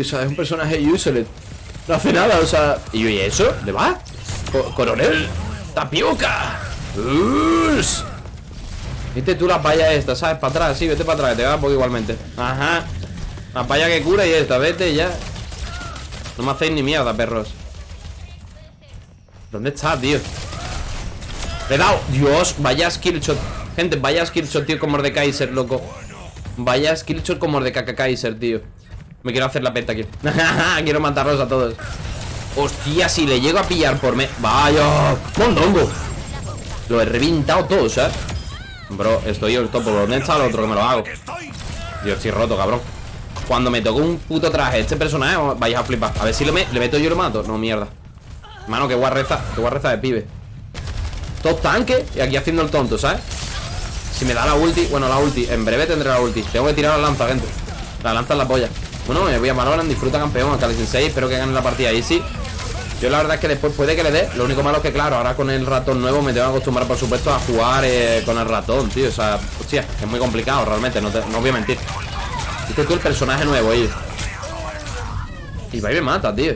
o sea, es un personaje useless No hace nada, o sea ¿Y yo, ¿y eso? ¿De va? coronel Tapioca Uss. Viste tú las vallas estas, ¿sabes? Para atrás, sí, vete para atrás, que te va un poco igualmente Ajá La valla que cura y esta, vete ya No me hacéis ni mierda, perros ¿Dónde está, tío? Le he dado Dios, vaya skillshot Gente, vaya skillshot, tío, como de Kaiser, loco Vaya skillshot como de Kaiser, tío Me quiero hacer la penta aquí. Quiero matarlos a todos. Hostia, si le llego a pillar por me... Vaya. Mondongo. Lo he reventado todo, ¿sabes? Bro, estoy yo topo. ¿Dónde está el otro que me lo hago? Yo estoy roto, cabrón. Cuando me toco un puto traje Este personaje, vais a flipar. A ver si le, meto yo y lo mato. No, mierda. Mano, que guarreza Que guarreza de pibe. Dos tanques Y aquí haciendo el tonto, ¿sabes? Si me da la ulti Bueno, la ulti. En breve tendré la ulti. Tengo que tirar la lanza, gente. La lanza es la polla Bueno, me voy a Valorant Disfruta campeón el 16 Espero que gane la partida Easy yo la verdad es que después puede que le dé Lo único malo es que claro, ahora con el ratón nuevo Me tengo que acostumbrar por supuesto a jugar eh, con el ratón, tío O sea, hostia, es muy complicado realmente No, no voy a mentir. Este tú el personaje nuevo, ahí. Y va y me mata, tío.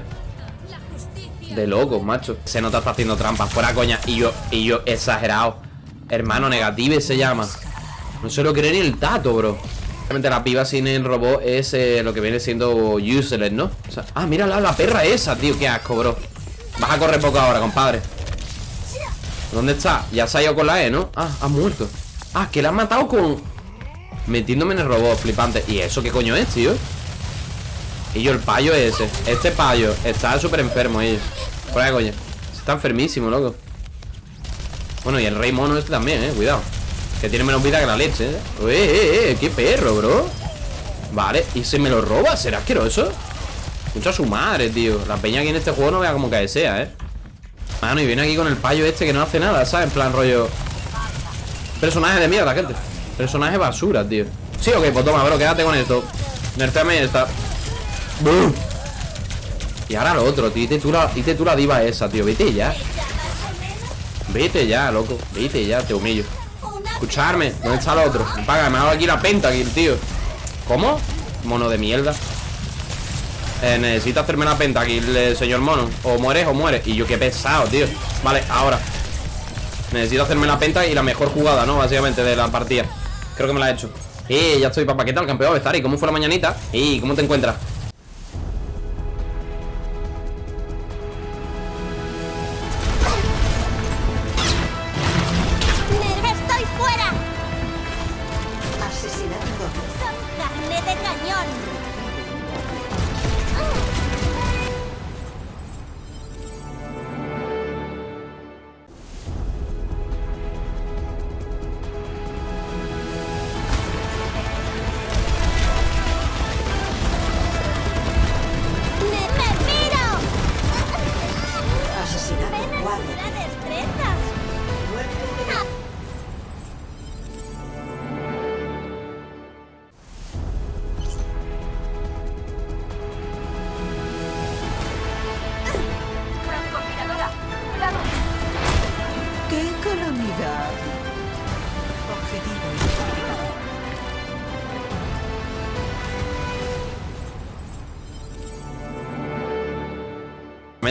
De loco, macho. Se nota está haciendo trampas, fuera coña Y yo, y yo exagerado. Hermano negative se llama. No se lo cree ni el tato, bro La piba sin el robot es eh, lo que viene siendo useless, ¿no? O sea, ah, mira la, perra esa, tío, qué asco, bro. Vas a correr poco ahora, compadre. ¿Dónde está? Ya se ha ido con la E, ¿no? Ah, ha muerto. Ah, que la han matado con... Metiéndome en el robot, flipante. ¿Y eso qué coño es, tío? Y yo el payo ese. Este payo está súper enfermo, ellos Por ahí, coño Está enfermísimo, loco. Bueno, y el rey mono este también, eh, cuidado que tiene menos vida que la leche, ¿eh? ¡Eh, eh, eh! ¡Qué perro, bro! Vale, ¿y se me lo roba? ¿Será asqueroso? Mucho a su madre, tío La peña aquí en este juego no vea como que sea, ¿eh? Mano, y viene aquí con el payo este que no hace nada, ¿sabes? En plan rollo Personaje de mierda, gente Personaje basura, tío Sí, ok, pues toma, bro, quédate con esto Nerfeame esta ¡Bum! Y ahora lo otro, tío tú la, tú la diva esa, tío Vete ya Vete ya, loco Vete ya, te humillo Escucharme, ¿dónde está el otro? Paga, me ha dado aquí la penta aquí, tío ¿Cómo? Mono de mierda eh, Necesito hacerme la penta aquí, el señor mono O mueres o mueres Y yo qué pesado, tío Vale, ahora Necesito hacerme la penta y la mejor jugada, ¿no? Básicamente de la partida Creo que me la he hecho Eh, ya estoy, papá, ¿qué tal, campeón? ¿Y cómo fue la mañanita? ¿Y cómo te encuentras?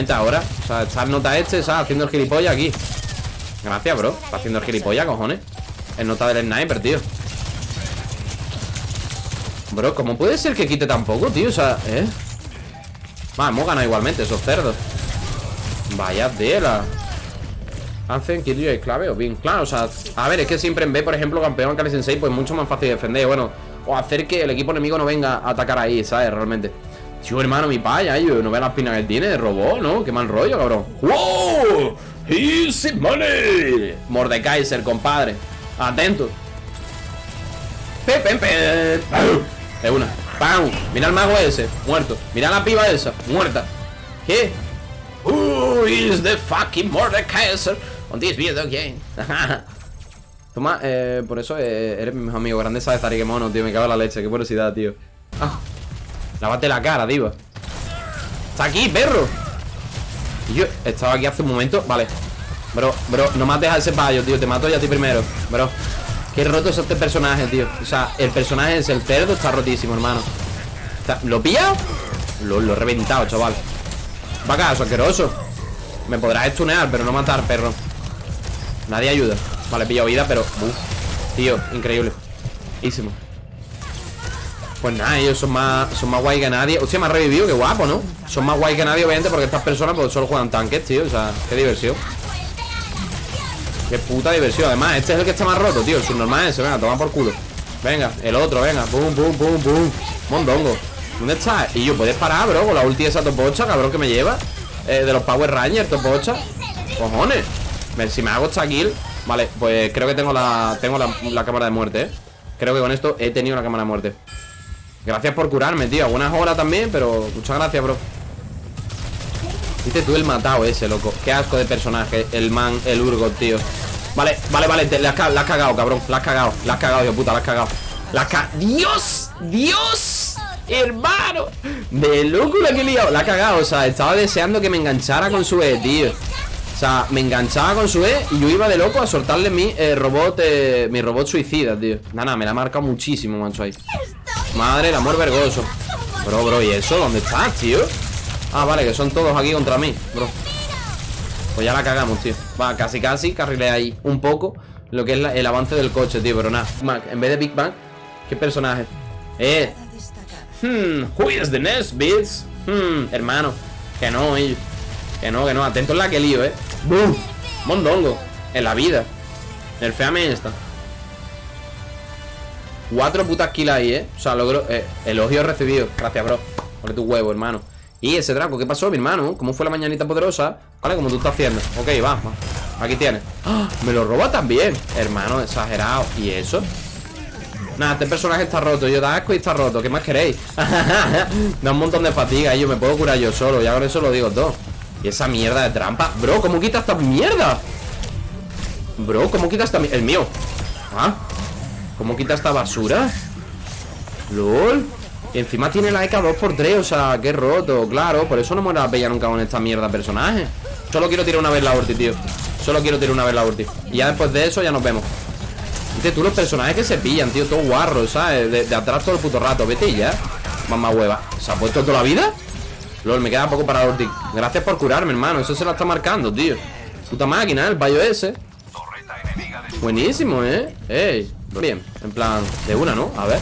Ahora O sea, está nota este, ¿sabes? Haciendo el gilipollas aquí Gracias, bro Está haciendo el gilipollas, cojones El nota del sniper, tío Bro, ¿cómo puede ser que quite tan poco, tío? O sea, ¿eh? Va, hemos ganado igualmente, esos cerdos Vaya tela Hacen kill y clave o bien Claro, o sea, a ver, es que siempre en B, por ejemplo, campeón Kali Sensei, pues mucho más fácil de defender Bueno, o hacer que el equipo enemigo no venga a atacar ahí, ¿sabes? Realmente Tío, hermano, mi paya, yo no veo las pinas que tiene de robot, ¿no? Qué mal rollo, cabrón ¡Wow! ¡Easy money! Mordekaiser, compadre Atento Pepe, Es una ¡Pam! Mira el mago ese, muerto Mira la piba esa, muerta ¿Qué? Who is the fucking Mordekaiser on this video game? Toma, eh, por eso eh, eres mi mejor amigo Grandeza de Tarique Mono, tío Me cago en la leche, qué curiosidad, tío Ah Lávate la cara, diva Está aquí, perro. Y yo estaba aquí hace un momento Vale. Bro, bro, no mates a ese payo, tío. Te mato ya a ti primero Bro. Qué roto es este personaje, tío. O sea, el personaje es el cerdo Está rotísimo, hermano. ¿Lo pilla? Lo, lo he reventado, chaval. Va acá, asqueroso. Me podrás estunear, pero no matar, perro. Nadie ayuda. Vale, he pillado vida, pero... Uf, tío, increíble Pues nada, ellos son más, son más guay que nadie. Hostia, me ha revivido, qué guapo, ¿no? Son más guay que nadie, obviamente, porque estas personas pues, solo juegan tanques, tío. O sea, qué diversión. Qué puta diversión. Además, este es el que está más roto, tío. El subnormal ese, venga, toma por culo. Venga, el otro, venga. Pum, pum, pum, pum. Mondongo. ¿Dónde está? Y yo, ¿puedes parar, bro? Con la ulti de esa topocha, cabrón, que me lleva. Eh, De los Power Rangers, topocha. Cojones. Si me hago esta kill. Vale, pues creo que tengo la Tengo la, cámara de muerte, ¿eh? Creo que con esto he tenido la cámara de muerte Gracias por curarme, tío. Buenas horas también, pero muchas gracias, bro. Viste tú el matado ese, loco. Qué asco de personaje El man, el Urgot, tío. Vale, vale, vale te, la, has cagado, cabrón. La has cagado, la has cagado, tío, puta, la has cagado. La has cagado ¡Dios! ¡Dios! Hermano De loco la que he liado. La ha cagado, o sea, estaba deseando que me enganchara con su E, tío. O sea, me enganchaba con su E Y yo iba de loco a soltarle mi eh, robot eh, Mi robot suicida, tío. Nada, me la ha marcado muchísimo, mancho, ahí Madre, el amor vergoso Bro, bro, ¿y eso? ¿Dónde estás, tío? Ah, vale, que son todos aquí contra mí, bro Pues ya la cagamos, tío Va, casi, casi, carrilé ahí un poco Lo que es el avance del coche, tío Pero nada, en vez de Big Bang ¿Qué personaje? Eh Hmm, who is the next, bitch? Hmm, hermano Que no, eh. Que no, que no Atento en la que lío, eh ¡Bum! Mondongo En la vida El feame esta Cuatro putas kills ahí, eh O sea, logro eh, Elogio recibido Gracias, bro Por tu huevo, hermano y ese Draco, ¿qué pasó, mi hermano? ¿Cómo fue la mañanita poderosa? Vale, como tú estás haciendo Ok, va, va. Aquí tienes ¡Ah! Me lo roba también Hermano, exagerado ¿Y eso? Nada, este personaje está roto Yo da asco y está roto ¿Qué más queréis? da un montón de fatiga Y yo me puedo curar yo solo Ya con eso lo digo todo Y esa mierda de trampa Bro, ¿cómo quita esta mierda? Bro, ¿cómo quita esta mierda? El mío ¿Ah? ¿Cómo quita esta basura? LOL. Y encima tiene la EK 2x3, o sea, qué roto, claro. Por eso no muera la bella nunca con esta mierda personaje. Solo quiero tirar una vez la ulti, tío. Solo quiero tirar una vez la ulti. Y ya después de eso ya nos vemos. Viste tú los personajes que se pillan, tío, todo guarro, ¿sabes? De, atrás todo el puto rato, vete ya. Mamá hueva. ¿Se ha puesto toda la vida? LOL, me queda poco para la ulti. Gracias por curarme, hermano, eso se la está marcando, tío. Puta máquina, el payo ese. Buenísimo, ¿eh? Ey, bien, en plan, de una, ¿no? A ver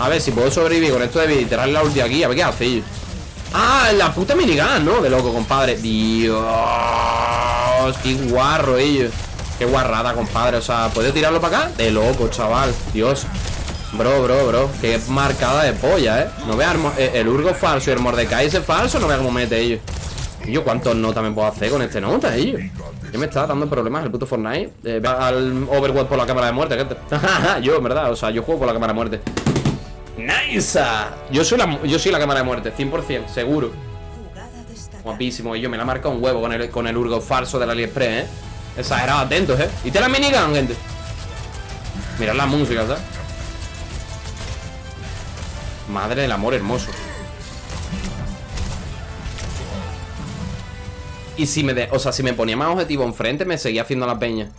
a ver, si puedo sobrevivir con esto de tirar la ulti aquí A ver qué hace Ah, la puta minigun, ¿no? De loco, compadre Dios Qué guarro ellos Qué guarrada, compadre O sea, ¿puedo tirarlo para acá? De loco, chaval Dios Bro, bro, bro Qué marcada de polla, ¿eh? No vea eh, el Urgo falso y el Mordecai ese falso No vea cómo mete ellos yo, ¿cuántos notas me puedo hacer con este nota, ellos? ¿Qué me está dando problemas el puto Fortnite? Eh, al Overwatch por la cámara de muerte, gente Yo, en verdad, o sea, yo juego por la cámara de muerte ¡Nice! Yo soy la, yo soy la cámara de muerte, 100%, seguro Guapísimo, y yo me la marca un huevo con el, con el Urgo falso del AliExpress, ¿eh? Exagerado, atentos, ¿eh? Y te la minigun, gente Mirad la música, ¿sabes? Madre del amor hermoso Y si me, de, o sea, si me ponía más objetivo enfrente Me seguía haciendo la peña